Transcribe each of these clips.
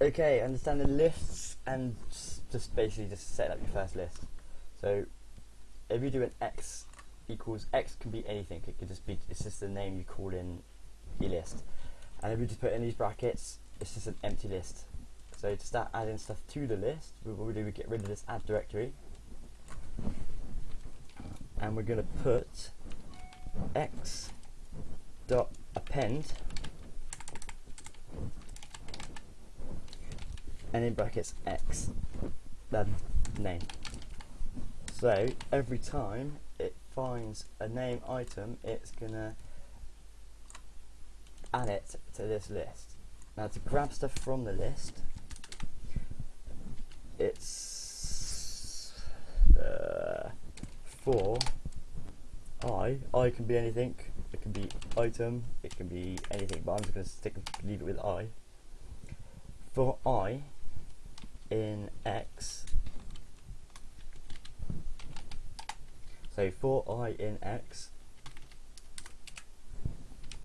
Okay, understand the lists and just basically just set up your first list. So if you do an x equals x can be anything. It could just be it's just the name you call in your list. And if you just put in these brackets, it's just an empty list. So to start adding stuff to the list, we- what we do we get rid of this add directory, and we're going to put x dot append and in brackets x then name. So every time it finds a name item it's gonna add it to this list. Now to grab stuff from the list it's uh, for i i can be anything. It can be item it can be anything but i'm just going to stick leave it with i. For i in x. So for i in x.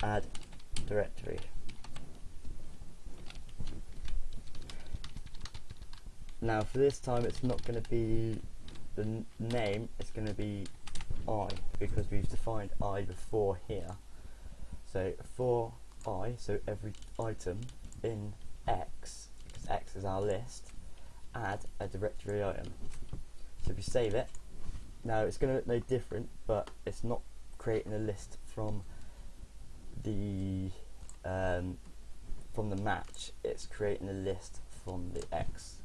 Add directory. Now for this time it's not going to be the name it's going to be i because we've defined i before here. So for i so every item in x because x is our list add a directory item. So if you save it now it's going to look no different but it's not creating a list from the um, from the match. It's creating a list from the x.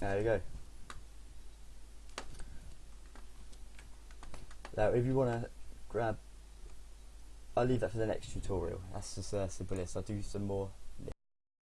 There you go. Now if you want to grab I'll leave that for the next tutorial. That's just simple list I'll do some more